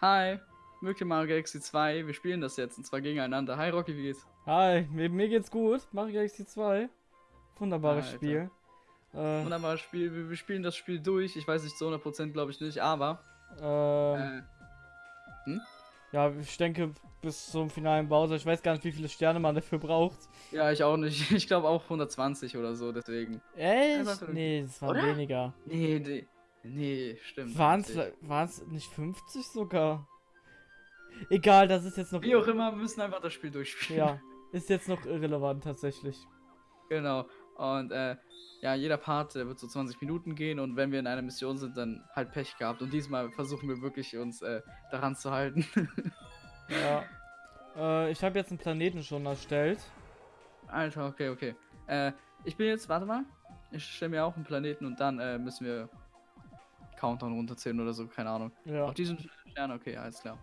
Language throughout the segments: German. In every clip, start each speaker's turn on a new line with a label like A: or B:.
A: Hi, Mögliche Mario Galaxy 2. Wir spielen das jetzt und zwar gegeneinander. Hi Rocky, wie geht's?
B: Hi, mir, mir geht's gut. Mario Galaxy 2. Wunderbares
A: Alter.
B: Spiel. Äh,
A: Wunderbares Spiel. Wir, wir spielen das Spiel durch. Ich weiß nicht zu 100% glaube ich nicht, aber.
B: äh,
A: Äh,
B: ja, ich denke bis zum finalen Bowser. Ich weiß gar nicht, wie viele Sterne man dafür braucht.
A: ja, ich auch nicht. Ich glaube auch 120 oder so, deswegen.
B: Echt? Nee, es waren
A: Oder?
B: weniger.
A: Nee, nee. Nee, stimmt.
B: Waren's,
A: 50.
B: waren's nicht 50 sogar? Egal, das ist jetzt noch.
A: Wie auch immer, wir müssen einfach das Spiel durchspielen.
B: Ja, ist jetzt noch irrelevant tatsächlich.
A: Genau. Und äh, ja, jeder Part der wird so 20 Minuten gehen und wenn wir in einer Mission sind, dann halt Pech gehabt. Und diesmal versuchen wir wirklich uns äh, daran zu halten.
B: Ja. Äh, ich habe jetzt einen Planeten schon erstellt.
A: Alter, okay, okay. Äh, ich bin jetzt, warte mal. Ich stelle mir auch einen Planeten und dann äh, müssen wir Countdown runterzählen oder so, keine Ahnung.
B: Ja.
A: Auch diesen Stern, okay, alles klar.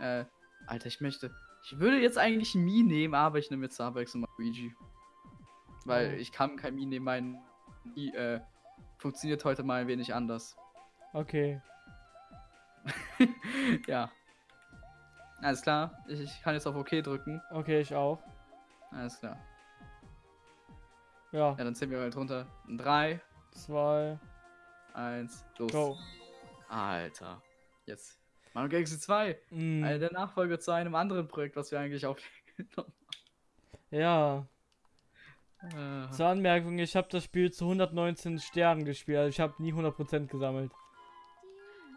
A: Äh, Alter, ich möchte. Ich würde jetzt eigentlich ein Mi nehmen, aber ich nehme jetzt Starbucks und Luigi. Weil
B: oh.
A: ich kann kein Mi nehmen, mein Mi, äh, funktioniert heute mal ein wenig anders.
B: Okay.
A: ja. Alles klar, ich, ich kann jetzt auf OK drücken.
B: Okay, ich auch.
A: Alles klar.
B: Ja.
A: Ja, dann zählen wir halt runter. 3,
B: 2,
A: eins, los.
B: Go.
A: Alter. Jetzt. Mario Galaxy 2.
B: Mm.
A: Also der Nachfolger zu einem anderen Projekt, was wir eigentlich aufgenommen haben. Ja. Äh.
B: Zur Anmerkung, ich habe das Spiel zu 119 Sternen gespielt. Also ich habe nie 100% gesammelt.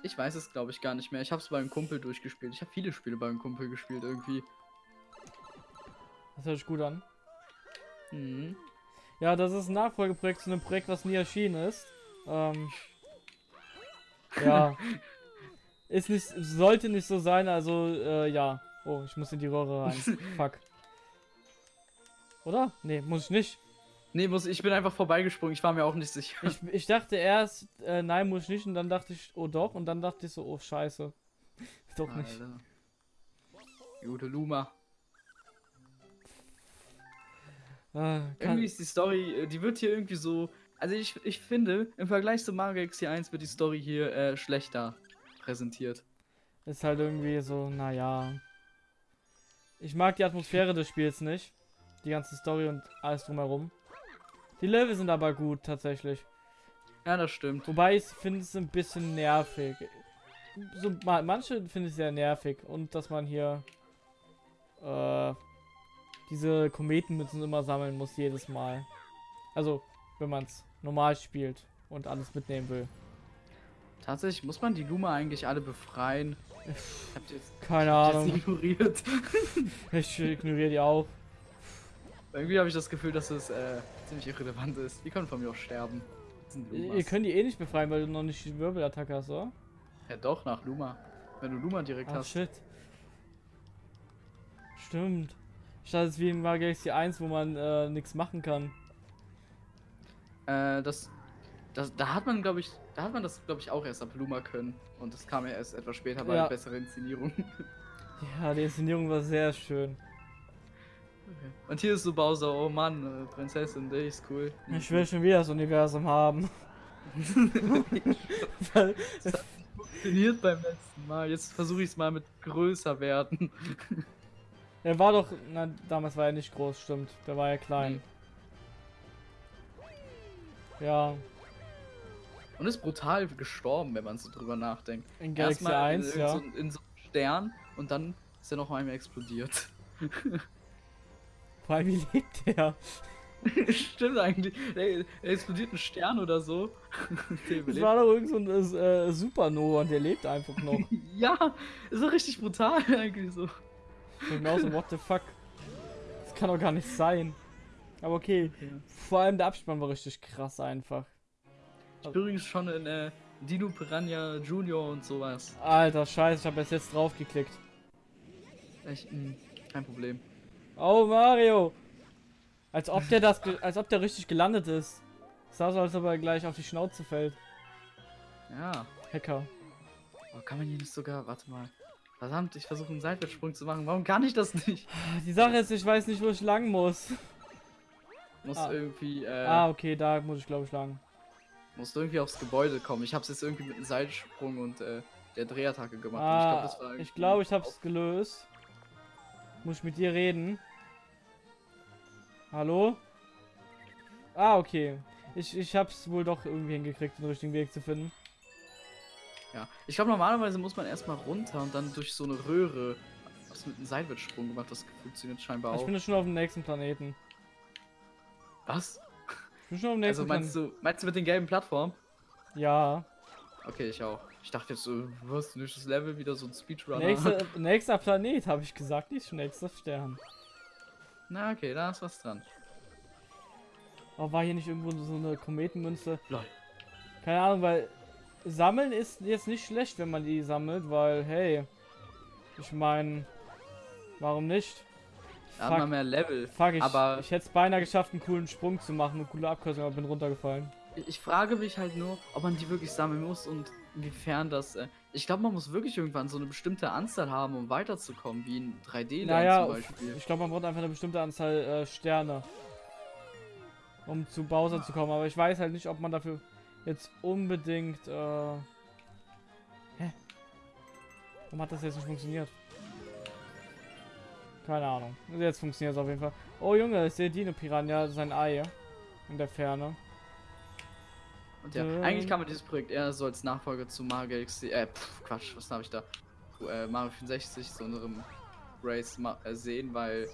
A: Ich weiß es, glaube ich, gar nicht mehr. Ich habe es beim Kumpel durchgespielt. Ich habe viele Spiele beim Kumpel gespielt irgendwie.
B: Das hört sich gut an.
A: Mhm.
B: Ja, das ist ein Nachfolgeprojekt zu einem Projekt, was nie erschienen ist. Ähm, ja. ist nicht, sollte nicht so sein, also, äh, ja. Oh, ich muss in die Röhre rein. Fuck. Oder? Nee, muss ich nicht.
A: Nee, muss, ich bin einfach vorbeigesprungen. Ich war mir auch nicht sicher.
B: Ich, ich dachte erst, äh, nein, muss ich nicht. Und dann dachte ich, oh doch. Und dann dachte ich so, oh scheiße. Doch nicht.
A: Alter. Gute Luma.
B: Ah,
A: Irgendwie ist die Story, äh, die wird hier irgendwie so. Also ich, ich finde, im Vergleich zu Mario Galaxy 1 wird die Story hier äh, schlechter präsentiert.
B: ist halt irgendwie so, naja. Ich mag die Atmosphäre des Spiels nicht. Die ganze Story und alles drumherum. Die Level sind aber gut, tatsächlich.
A: Ja, das stimmt.
B: Wobei ich finde es ein bisschen nervig. So, ma manche finde ich sehr nervig. Und dass man hier äh, diese Kometenmützen immer sammeln muss jedes Mal. Also, wenn man es normal spielt und alles mitnehmen will.
A: Tatsächlich muss man die Luma eigentlich alle befreien. Ich hab jetzt,
B: Keine Ahnung.
A: ignoriert.
B: Ich ignoriere die auch.
A: Irgendwie habe ich das Gefühl, dass es äh, ziemlich irrelevant ist. Die können von mir auch sterben.
B: Ihr könnt die eh nicht befreien, weil du noch nicht die Wirbelattacke hast, oder?
A: Ja, doch, nach Luma. Wenn du Luma direkt
B: Ah,
A: hast.
B: shit. Stimmt. Statt es wie in Mario Galaxy 1, wo man äh, nichts machen kann.
A: Äh, das, das, da hat man, glaube ich, da hat man das, glaube ich, auch erst ab Luma können. Und das kam ja erst etwas später bei
B: Ja.
A: besseren Inszenierung.
B: Ja, die Inszenierung war sehr schön.
A: Und hier ist so Bowser, oh Mann, äh, Prinzessin, der ist cool.
B: Ich will schon wieder das Universum haben. Weil-
A: Funktioniert beim letzten Mal. Jetzt versuche ich es mal mit größer werden.
B: er war doch, na, damals war er nicht groß, stimmt. Der war ja klein. Ja,
A: Und ist brutal gestorben, wenn man so drüber nachdenkt.
B: in Galaxy
A: Erstmal
B: 1,
A: in,
B: ja.
A: so, in so einem Stern und dann ist er noch einmal explodiert.
B: Vor allem, wie lebt der?
A: Stimmt eigentlich. Der, explodiert ein Stern oder so.
B: Das war doch irgend so ein äh, Supernova und der lebt einfach noch.
A: Ja, ist doch richtig brutal eigentlich so.
B: Ich denk mir auch so, what the fuck? Das kann doch gar nicht sein. Aber okay. Vor allem der Abspann war richtig krass einfach.
A: Ich bin übrigens schon in äh, Dino Piranha Junior und sowas.
B: Alter, scheiße, ich habe erst jetzt drauf geklickt.
A: Echt, mh, kein Problem.
B: Oh, Mario! Als ob der das, als ob der richtig gelandet ist. Sah so, als ob er gleich auf die Schnauze fällt.
A: Ja.
B: Hacker.
A: Oh, kann man hier nicht sogar. Warte mal. Verdammt, ich versuche einen Seitwärtssprung zu machen. Warum kann ich das nicht?
B: Die Sache ist, ich weiß nicht, wo ich lang muss.
A: Muss
B: Ah.
A: irgendwie, äh,
B: Ah, okay, da muss ich glaube ich lang.
A: muss irgendwie aufs Gebäude kommen. Ich hab's jetzt irgendwie mit einem Seitensprung und äh, der Drehattacke gemacht.
B: Ah,
A: ich glaube,
B: ich glaube, ich habe es gelöst. Muss ich mit dir reden? Hallo? Ah, okay. Ich, ich hab's wohl doch irgendwie hingekriegt, den richtigen Weg zu finden.
A: Ja, ich glaube normalerweise muss man erstmal runter und dann durch so eine Röhre. Was mit einem Seitwärtssprung gemacht, das funktioniert scheinbar
B: Ich
A: auch.
B: bin jetzt schon auf dem nächsten Planeten.
A: Was? Also meinst du, meinst du mit den gelben Plattformen?
B: Ja.
A: Okay, ich auch. Ich dachte jetzt so, was, nächstes Level, wieder so ein Speedrunner.
B: Nächste, nächster Planet, habe ich gesagt, nicht nächster Stern.
A: Na, okay, da ist was dran.
B: Oh, war hier nicht irgendwo so eine Kometenmünze?
A: Lol.
B: Keine Ahnung, weil sammeln ist jetzt nicht schlecht, wenn man die sammelt, weil, hey, ich meine, warum nicht?
A: Da hat man mehr Level.
B: fuck ich,
A: aber-
B: ich hätte es beinahe geschafft, einen coolen Sprung zu machen, eine coole Abkürzung, aber bin runtergefallen.
A: Ich, frage mich halt nur, ob man die wirklich sammeln muss und inwiefern das. Äh, ich glaube, man muss wirklich irgendwann so eine bestimmte Anzahl haben, um weiterzukommen, wie in 3D-Land
B: Naja,
A: zum Beispiel.
B: ich glaube, man braucht einfach eine bestimmte Anzahl äh, Sterne, um zu Bowser zu kommen, aber ich weiß halt nicht, ob man dafür jetzt unbedingt, äh... Hä? Warum hat das jetzt nicht funktioniert? Keine Ahnung. Jetzt funktioniert es auf jeden Fall. Oh Junge, ich sehe Dino Piranha, sein Ei in der Ferne.
A: Und ja,
B: Ähm.
A: eigentlich kann man dieses Projekt eher so als Nachfolger zu Mario Galaxy, äh, pff, Quatsch, was habe ich da? Äh, Mario 64 zu unserem Race ma äh, sehen, weil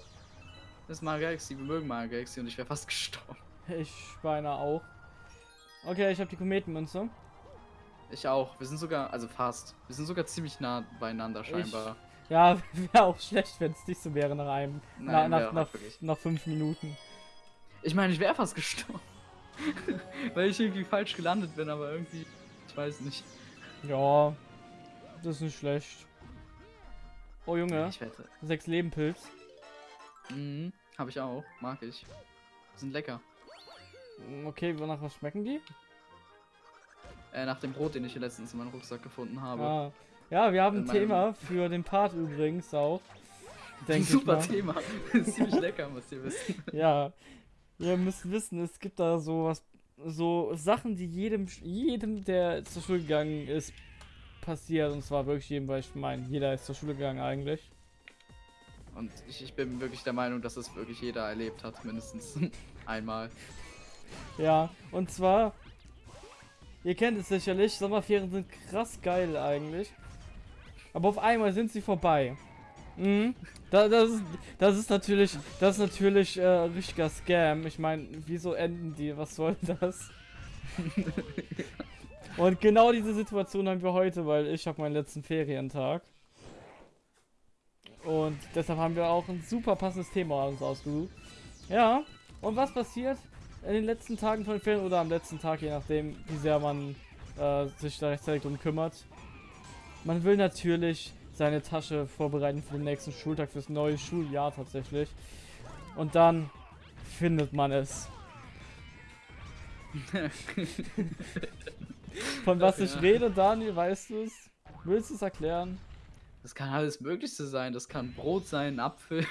A: das ist Mario Galaxy, wir mögen Mario Galaxy und ich wäre fast gestorben.
B: Ich beinahe auch. Okay, ich habe die Kometenmünze.
A: Ich auch. Wir sind sogar, also fast. Wir sind sogar ziemlich nah beieinander scheinbar.
B: Ja, wäre auch schlecht, wenn es nicht so wäre nach einem,
A: Nein,
B: na, nach, nach, nach fünf Minuten.
A: Ich meine, ich wäre fast gestorben. weil ich irgendwie falsch gelandet bin, aber irgendwie, ich weiß nicht.
B: Ja, das ist nicht schlecht. Oh Junge,
A: Ich wette.
B: sechs Leben Pilz.
A: Mhm, habe ich auch. Mag ich. Sind lecker.
B: Mm, Okay, wonach was schmecken die?
A: Äh, nach dem Brot, den ich hier letztens in meinem Rucksack gefunden habe.
B: Ah. Ja, wir haben ein Thema für den Part übrigens auch. Denke ich
A: Super. Thema. ist ziemlich lecker, müsst ihr wissen.
B: Ja, ihr müsst wissen, es gibt da so was, so Sachen, die jedem, jedem, der zur Schule gegangen ist, passiert. Und zwar wirklich jedem, weil ich meine, jeder ist zur Schule gegangen eigentlich.
A: Und ich, ich bin wirklich der Meinung, dass es wirklich jeder erlebt hat, mindestens einmal.
B: Ja, und zwar, ihr kennt es sicherlich, Sommerferien sind krass geil eigentlich. Aber auf einmal sind sie vorbei. Mhm. Da, das, ist, das ist natürlich, das ist natürlich äh, richtiger Scam. Ich meine, wieso enden die? Was soll das? und genau diese Situation haben wir heute, weil ich habe meinen letzten Ferientag. Und deshalb haben wir auch ein super passendes Thema uns ausgesucht. Ja, und was passiert in den letzten Tagen von den Ferien oder am letzten Tag, je nachdem, wie sehr man äh, sich da rechtzeitig drum kümmert? Man will natürlich seine Tasche vorbereiten für den nächsten Schultag, fürs neue Schuljahr tatsächlich. Und dann findet man es. Von was ich
A: Ja.
B: rede, Daniel, weißt du es? Willst du es erklären?
A: Das kann alles Möglichste sein. Das kann Brot sein, ein Apfel.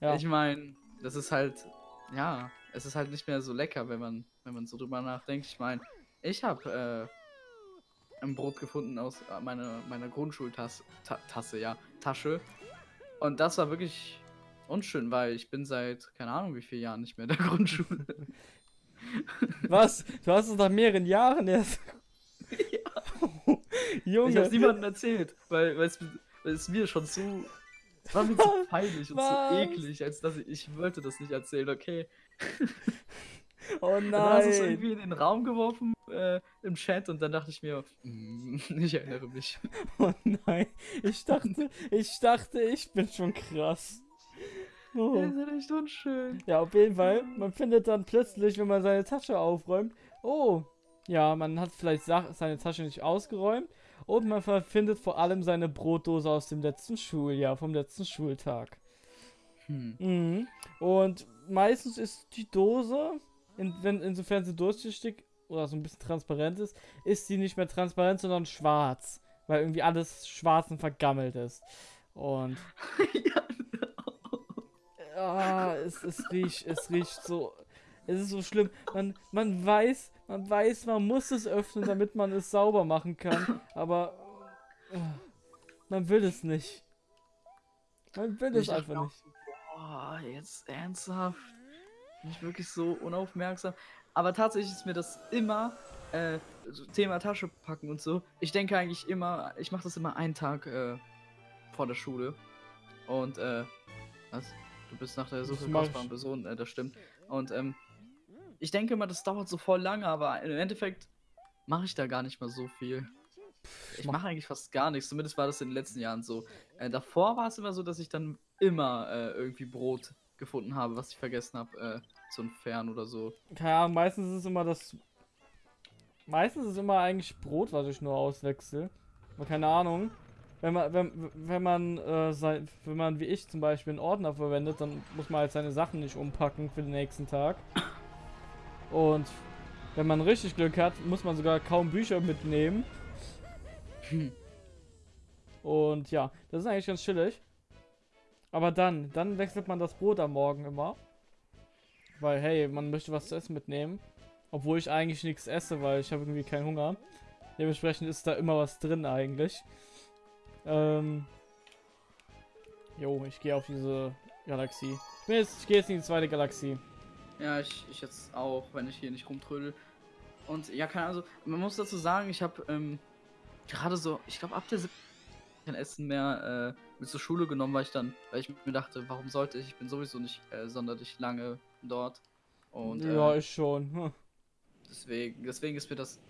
B: Ja.
A: Ich meine, das ist halt, ja, es ist halt nicht mehr so lecker, wenn man, wenn man so drüber nachdenkt. Ich meine, ich habe äh, ein Brot gefunden aus äh, meiner, meiner Grundschultasse, Ta Tasse, ja, Tasche. Und das war wirklich unschön, weil ich bin seit, keine Ahnung wie vielen Jahren nicht mehr in der Grundschule.
B: Was? Du hast es nach mehreren Jahren erst.
A: Ich
B: Junge.
A: hab's niemandem erzählt, weil, weil, es, weil es mir schon so. Es war mir zu
B: Was?
A: peinlich und
B: Was?
A: zu eklig, als dass ich, ich wollte das nicht erzählen, okay.
B: Oh
A: Dann hast du es
B: nein.
A: irgendwie in den Raum geworfen äh, im Chat und dann dachte ich mir, "Mm, ich erinnere mich.
B: Oh nein. Ich dachte, ich dachte, ich bin schon krass. Oh.
A: Das ist echt unschön.
B: Ja, auf jeden Fall. Man findet dann plötzlich, wenn man seine Tasche aufräumt, oh, ja, man hat vielleicht seine Tasche nicht ausgeräumt und man findet vor allem seine Brotdose aus dem letzten Schuljahr, vom letzten Schultag.
A: Hm.
B: Mhm. Und meistens ist die Dose, in, wenn, insofern sie durchsichtig oder so ein bisschen transparent ist, ist sie nicht mehr transparent, sondern schwarz. Weil irgendwie alles schwarz und vergammelt ist. Und
A: ja,
B: ah, es, es riecht, es riecht so. Es ist so schlimm. Man, man weiß, man weiß, man muss es öffnen, damit man es sauber machen kann. Aber Man will es nicht. Man will es
A: Ich dachte
B: einfach nicht.
A: Boah, jetzt ernsthaft. Bin ich wirklich so unaufmerksam. Aber tatsächlich ist mir das immer, äh, Thema Tasche packen und so. Ich denke eigentlich immer, ich mache das immer einen Tag äh, vor der Schule. Und, äh, was? Du bist nach der Suche kostbaren. Person, äh, das stimmt. Und, ähm, ich denke immer, das dauert so voll lange, aber im Endeffekt mache ich da gar nicht mal so viel. Ich
B: mach-
A: mache eigentlich fast gar nichts, zumindest war das in den letzten Jahren so. Äh, davor war es immer so, dass ich dann immer äh, irgendwie Brot gefunden habe, was ich vergessen habe äh, zu entfernen oder so.
B: Keine Ahnung, meistens ist es immer das. Meistens ist es immer eigentlich Brot, was ich nur auswechsel. Aber keine Ahnung. Wenn man, wenn, wenn man, äh, sein, wenn man wie ich zum Beispiel einen Ordner verwendet, dann muss man halt seine Sachen nicht umpacken für den nächsten Tag. Und wenn man richtig Glück hat, muss man sogar kaum Bücher mitnehmen. Und ja, das ist eigentlich ganz chillig. Aber dann, dann wechselt man das Brot am Morgen immer. Weil, hey, man möchte was zu essen mitnehmen. Obwohl ich eigentlich nichts esse, weil ich habe irgendwie keinen Hunger. Dementsprechend ist da immer was drin eigentlich. Ähm. Jo, ich gehe auf diese Galaxie. Ich, bin jetzt, ich gehe jetzt in die zweite Galaxie.
A: Ja, ich, ich jetzt auch, wenn ich hier nicht rumtrödel. Und ja, keine also, man muss dazu sagen, ich habe ähm, gerade so, ich glaube ab der siebten kein Essen mehr äh, mit zur Schule genommen, weil ich dann, weil ich mir dachte, warum sollte ich? Ich bin sowieso nicht äh, sonderlich lange dort. Und
B: ja,
A: äh,
B: ich schon. Hm.
A: deswegen, deswegen ist mir das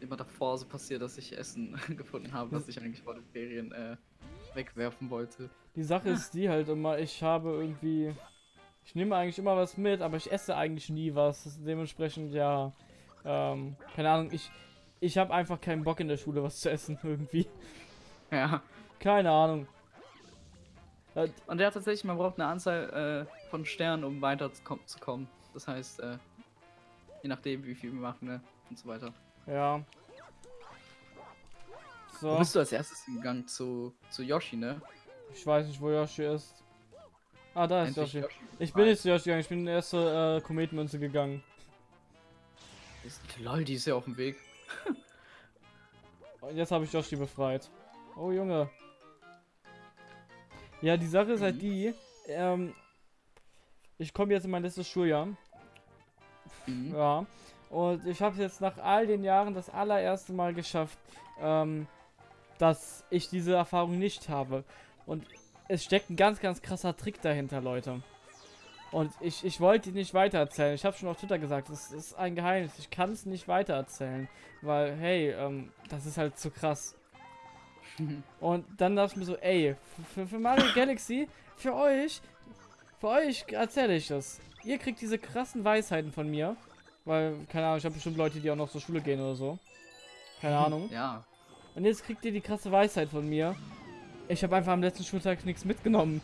A: immer davor so passiert, dass ich Essen gefunden habe, was ich eigentlich vor den Ferien äh, wegwerfen wollte.
B: Die Sache ist die halt immer, ich habe irgendwie. Ich nehme eigentlich immer was mit, aber ich esse eigentlich nie was. Dementsprechend ja. Ähm, keine Ahnung, ich. Ich habe einfach keinen Bock in der Schule was zu essen irgendwie.
A: Ja.
B: Keine Ahnung. Äh,
A: Und ja, tatsächlich, man braucht eine Anzahl äh, von Sternen, um weiterzukommen. Zu kommen. das heißt, äh, je nachdem, wie viel wir machen, ne? Und so weiter.
B: Ja.
A: Wo
B: So,
A: bist du als erstes gegangen? Zu, zu Yoshi, ne?
B: ich weiß nicht, wo Yoshi ist. Ah, da ist Yoshi.
A: Yoshi
B: Ich bin nicht zu Yoshi gegangen, ich bin in die erste äh, Kometenmünze gegangen.
A: Ist, lol, die ist ja auf dem Weg.
B: Und jetzt habe ich Yoshi befreit. Oh Junge. Ja, die Sache ist halt
A: Mhm.
B: die, ähm, ich komme jetzt in mein letztes Schuljahr.
A: Mhm.
B: Ja. Und ich habe es jetzt nach all den Jahren das allererste Mal geschafft, ähm, dass ich diese Erfahrung nicht habe. Und es steckt ein ganz, ganz krasser Trick dahinter, Leute. Und ich, ich wollte ihn nicht weitererzählen. Ich habe schon auf Twitter gesagt, es ist ein Geheimnis. Ich kann es nicht weitererzählen. Weil, hey, ähm, das ist halt zu krass. Und dann dachte ich mir so, ey, für, für Mario Galaxy, für euch, für euch erzähle ich das. Ihr kriegt diese krassen Weisheiten von mir. Weil, keine Ahnung, ich habe bestimmt Leute, die auch noch zur Schule gehen oder so. Keine Ahnung.
A: Ja.
B: Und jetzt kriegt ihr die krasse Weisheit von mir. Ich habe einfach am letzten Schultag nichts mitgenommen.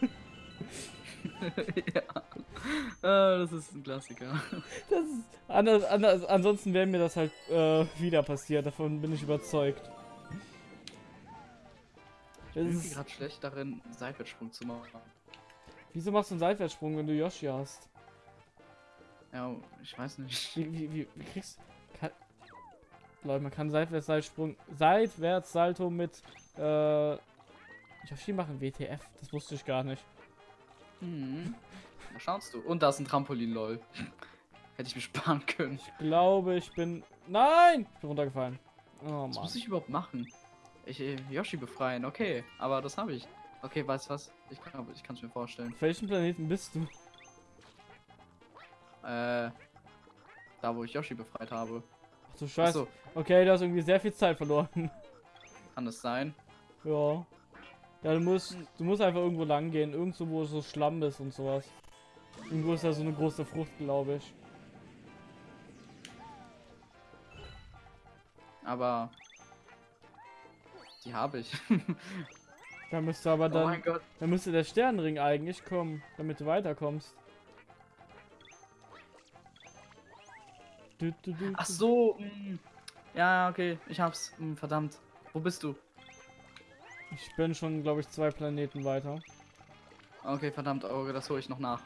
A: ja. Ah, das ist ein Klassiker.
B: Das ist, anders, anders, ansonsten wäre mir das halt äh, wieder passiert. Davon bin ich überzeugt.
A: Ich
B: Das
A: bin gerade schlecht darin, Seitwärtssprung zu machen.
B: wieso machst du einen Seitwärtssprung, wenn du Yoshi hast?
A: Ja, ich weiß nicht.
B: Wie, wie, wie, wie kriegst kann, Leute, man kann seitwärts Seitsprung, seitwärts Salto mit äh, Yoshi machen WTF, das wusste ich gar nicht.
A: Mhm. Da schaust du. Und da ist ein Trampolin, lol. Hätte ich mir sparen können.
B: Ich glaube, ich bin Nein, ich bin runtergefallen. Oh
A: Was muss ich überhaupt machen? Ich äh, Yoshi befreien, okay. Aber das habe ich. Okay, weißt du was? Ich kann ich es mir vorstellen.
B: Auf welchem Planeten bist du?
A: Äh. Da wo ich Yoshi befreit habe.
B: Ach du Scheiße.
A: Achso,
B: Okay, du hast irgendwie sehr viel Zeit verloren.
A: kann das sein?
B: ja. Ja, du musst, du musst einfach irgendwo lang gehen, irgendwo, wo so Schlamm ist und sowas. Irgendwo ist da so eine große Frucht, glaube ich.
A: Aber. Die habe ich.
B: Da müsste aber
A: oh
B: dann,
A: Gott.
B: da müsste der Sternenring eigentlich kommen, damit du weiterkommst. Du, du, du,
A: Ach so. mh. Ja, okay. Ich hab's. Mh, verdammt. Wo bist du?
B: Ich bin schon, glaube ich, zwei Planeten weiter.
A: Okay, verdammt, Auge, das hole ich noch nach.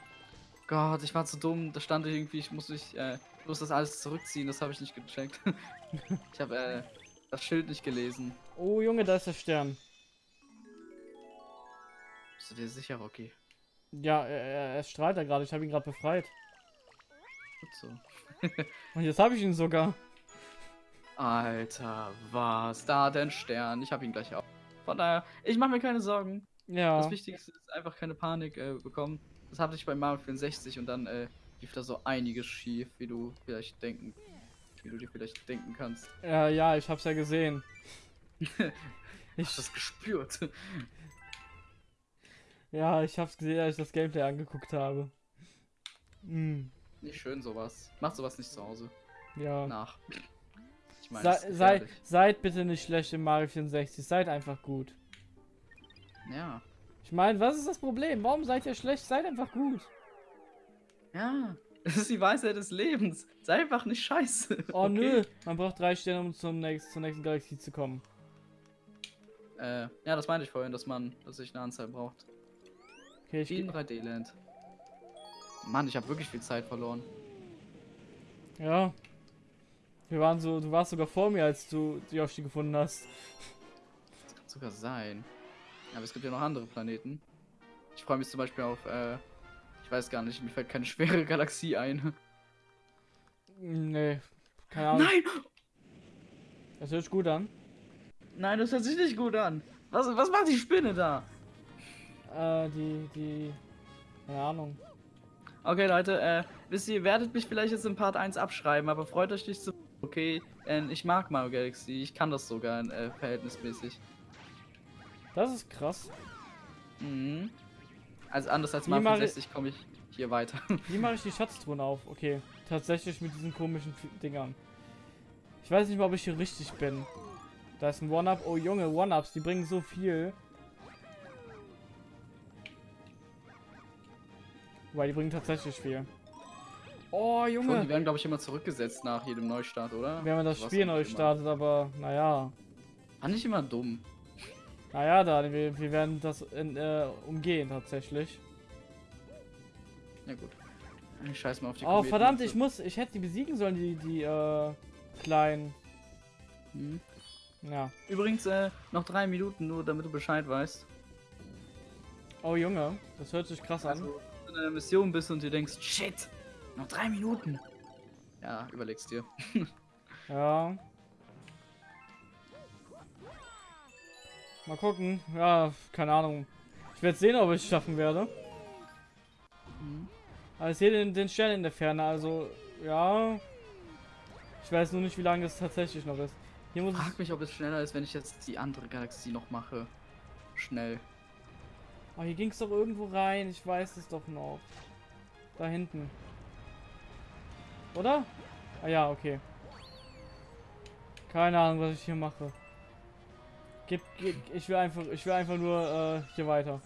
A: Gott, ich war zu dumm. Da stand irgendwie, ich muss mich, äh, ich muss das alles zurückziehen. Das habe ich nicht gecheckt. ich habe, äh, das Schild nicht gelesen.
B: Oh Junge, da ist der Stern.
A: Bist du dir sicher, Rocky?
B: Ja, er, er, strahlt da gerade. Ich habe ihn gerade befreit.
A: Gut so.
B: Und jetzt habe ich ihn sogar.
A: Alter, was? Da einen Stern. Ich habe ihn gleich auch. Von daher, ich mache mir keine Sorgen.
B: Ja.
A: Das Wichtigste ist einfach keine Panik äh, bekommen. Das hatte ich bei Mario 64 und dann äh, lief da so einiges schief, wie du vielleicht denken, wie du dir vielleicht denken kannst.
B: Ja, ja, ich hab's ja gesehen.
A: Ich hab das gespürt.
B: ja, ich hab's gesehen, als ich das Gameplay angeguckt habe. Hm,
A: Nicht schön sowas. Mach sowas nicht zu Hause.
B: ja.
A: Nach. Ich das ist
B: sei, seid bitte nicht schlecht im Mario 64, seid einfach gut.
A: Ja.
B: Ich meine, was ist das Problem? Warum seid ihr schlecht? Seid einfach gut.
A: Ja. Das ist die Weisheit des Lebens. Sei einfach nicht scheiße.
B: Oh
A: okay?
B: nö, man braucht drei Sterne, um zum nächsten, zur nächsten Galaxie zu kommen.
A: Äh, ja, das meinte ich vorhin, dass man, dass sich eine Anzahl braucht.
B: Okay, ich
A: Wie in
B: geh,
A: 3D-Land. Mann, ich habe wirklich viel Zeit verloren.
B: Ja. Wir waren so, du warst sogar vor mir, als du die Yoshi gefunden hast.
A: Das kann sogar sein. Aber es gibt ja noch andere Planeten. Ich freue mich zum Beispiel auf, äh, ich weiß gar nicht, mir fällt keine schwere Galaxie ein.
B: Nee, keine Ahnung.
A: Nein!
B: Das hört sich gut an.
A: Nein, das hört sich nicht gut an. Was, was macht die Spinne da?
B: Äh, die, die, keine Ahnung.
A: Okay, Leute, äh, wisst ihr, werdet mich vielleicht jetzt in Part 1 abschreiben, aber freut euch nicht zu. Okay, denn ich mag Mario Galaxy. Ich kann das sogar äh, verhältnismäßig.
B: Das ist krass.
A: Mhm. Also anders als Mario
B: mache-
A: 64 komme ich hier weiter.
B: Wie mache ich die Schatztruhen auf? Okay, tatsächlich mit diesen komischen Dingern. Ich weiß nicht mal, ob ich hier richtig bin. Da ist ein One-Up. Oh Junge, One-Ups, die bringen so viel. Wobei, die bringen tatsächlich viel. Oh
A: Und die
B: Junge,
A: werden, glaube ich, immer zurückgesetzt nach jedem Neustart, oder?
B: wenn man das
A: was
B: Spiel neu startet, aber naja.
A: Fand ich immer dumm.
B: Naja, da, wir, wir werden das in, äh, umgehen tatsächlich.
A: Ja gut. Ich scheiß mal auf die
B: Oh
A: Kometen.
B: verdammt, ich muss, ich hätte die besiegen sollen, die, die, äh, kleinen.
A: Mhm.
B: Ja.
A: Übrigens, äh, noch drei Minuten nur, damit du Bescheid weißt.
B: Oh Junge, das hört sich krass an.
A: Also, wenn du in einer Mission bist und dir denkst, shit, noch drei Minuten. Ja, überlegst dir.
B: Ja. Mal gucken. Ja, keine Ahnung. Ich werde sehen, ob ich es schaffen werde.
A: Mhm.
B: Aber ich sehe den, den Stern in der Ferne, also ja. Ich weiß nur nicht, wie lange es tatsächlich noch ist. Hier muss
A: Frag
B: ich.
A: mich, ob es schneller ist, wenn ich jetzt die andere Galaxie noch mache. Schnell.
B: Oh, hier ging es doch irgendwo rein. Ich weiß es doch noch. Da hinten. Oder? Ah ja, okay. Keine Ahnung, was ich hier mache. Gib, gib, ich will einfach, ich will einfach nur äh, hier weiter.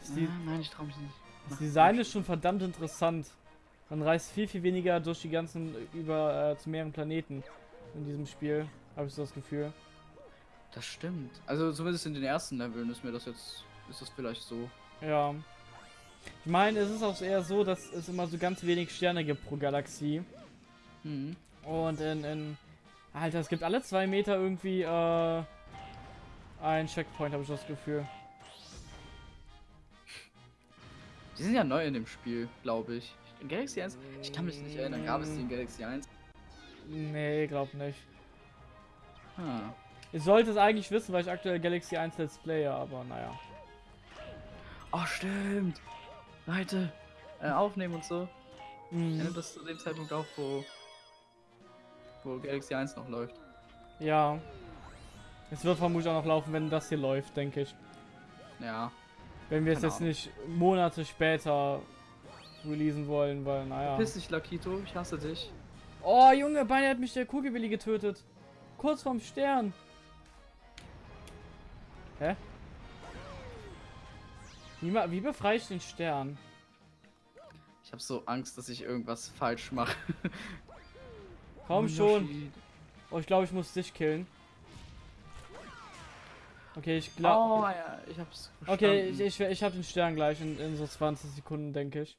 B: Das, die,
A: ah, nein, ich trau mich nicht.
B: das Design ist schon verdammt interessant. Man reist viel, viel weniger durch die ganzen, über äh, zu mehreren Planeten in diesem Spiel. Habe ich so das Gefühl.
A: Das stimmt. Also zumindest in den ersten Leveln ist mir das jetzt, ist das vielleicht so.
B: Ja. Ich meine, es ist auch eher so, dass es immer so ganz wenig Sterne gibt pro Galaxie.
A: Mhm.
B: Und in, in Alter, es gibt alle zwei Meter irgendwie äh, ein Checkpoint, habe ich das Gefühl.
A: Die sind ja neu in dem Spiel, glaube ich. In Galaxy 1, ich kann mich nicht erinnern, gab es die in Galaxy 1?
B: Nee, glaub nicht.
A: Ah.
B: Ich sollte es eigentlich wissen, weil ich aktuell Galaxy 1 Let's Player, aber naja.
A: Oh, stimmt. Leute, äh, aufnehmen und so. Ich
B: Mhm.
A: nehme das zu dem Zeitpunkt auf, wo, wo Galaxy 1 noch läuft.
B: Ja. Es wird vermutlich auch noch laufen, wenn das hier läuft, denke ich.
A: Ja.
B: Wenn wir es jetzt
A: Ahnung.
B: nicht Monate später releasen wollen, weil naja.
A: Piss dich, Lakito, ich hasse dich.
B: Oh Junge, beinahe hat mich der Kugelwilli getötet. Kurz vorm Stern. Hä? Wie, wie befreie ich den Stern?
A: Ich habe so Angst, dass ich irgendwas falsch mache.
B: Komm
A: Oh,
B: schon. Oh, ich glaube, ich muss dich killen. Okay, ich
A: Oh,
B: glaube.
A: ja, ich hab's
B: okay, ich, ich, ich habe den Stern gleich in, in so 20 Sekunden, denke ich.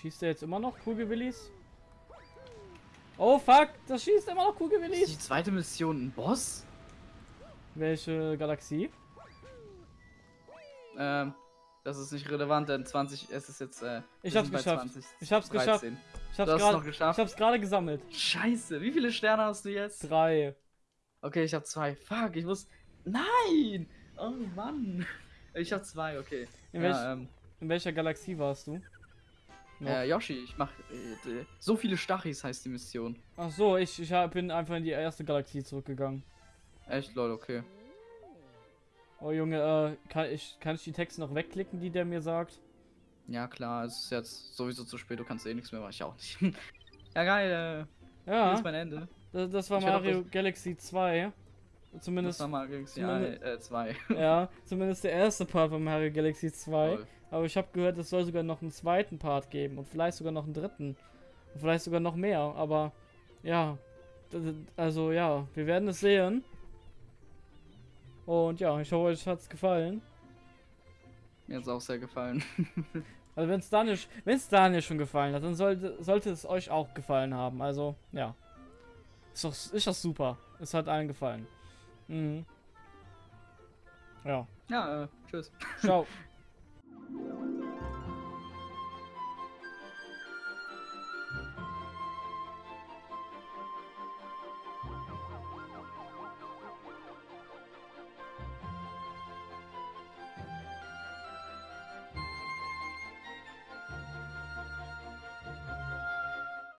B: Schießt er jetzt immer noch Kugelwillis? Oh fuck, das schießt immer noch
A: Ist
B: Kugelwillis.
A: die zweite Mission ein Boss?
B: Welche Galaxie?
A: Ähm, das ist nicht relevant, denn 20, es ist jetzt, äh,
B: Ich hab's geschafft.
A: 20,
B: Ich hab's geschafft.
A: 13.
B: Ich
A: Du
B: hab's gerade
A: geschafft.
B: ich hab's gerade gesammelt.
A: Scheiße, wie viele Sterne hast du jetzt?
B: Drei.
A: Okay, ich habe zwei. Fuck, ich muss. Nein! Oh Mann. Ich habe zwei, okay.
B: In,
A: ja,
B: welch,
A: ähm,
B: in welcher Galaxie warst du? Noch?
A: äh, Yoshi, ich mach. Äh, d- so viele Stachis heißt die Mission.
B: Ach so, ich, ich hab- bin einfach in die erste Galaxie zurückgegangen.
A: Echt, lol, okay.
B: Oh Junge, äh, kann ich, kann ich die Texte noch wegklicken, die der mir sagt?
A: Ja, klar, es ist jetzt sowieso zu spät, du kannst eh nichts mehr, mach ich auch nicht. ja, geil, äh, hier
B: Ja,
A: ist mein Ende.
B: das, das war
A: Ich
B: Mario Galaxy 2.
A: Das
B: Zumindest,
A: war mal Galaxy
B: zumindest-
A: äh, 2.
B: ja, zumindest der erste Part von Mario Galaxy 2.
A: Lol.
B: Aber ich habe gehört, es soll sogar noch einen zweiten Part geben und vielleicht sogar noch einen dritten. Und vielleicht sogar noch mehr. Aber ja, also ja, wir werden es sehen. Und ja, ich hoffe, euch hat's gefallen.
A: Mir hat's auch sehr gefallen.
B: Also wenn es Daniel, wenn es Daniel schon gefallen hat, dann sollte, sollte es euch auch gefallen haben. Also ja, ist doch, ist doch super. Es hat allen gefallen. Mhm. Ja,
A: ja, äh, tschüss.
B: ciao.